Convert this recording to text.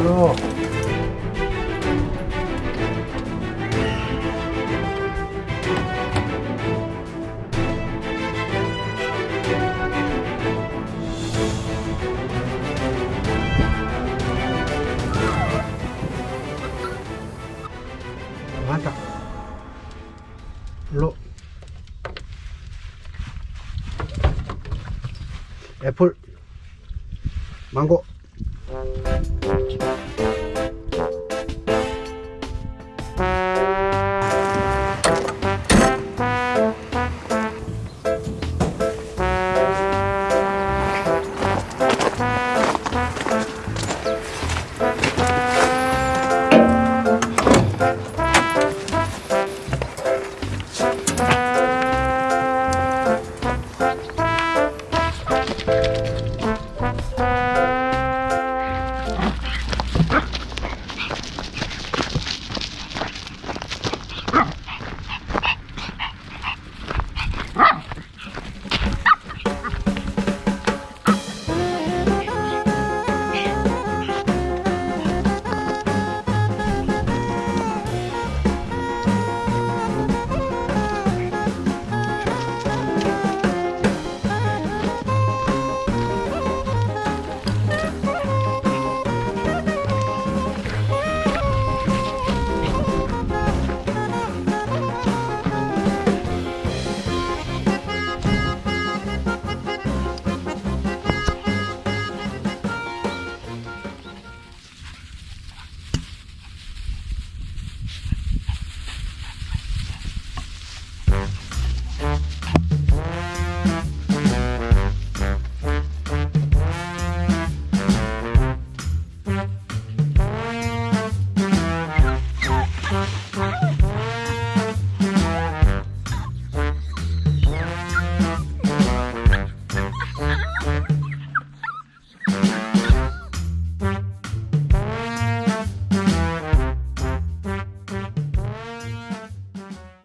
Bro. Mantap. Lo 애플 망고.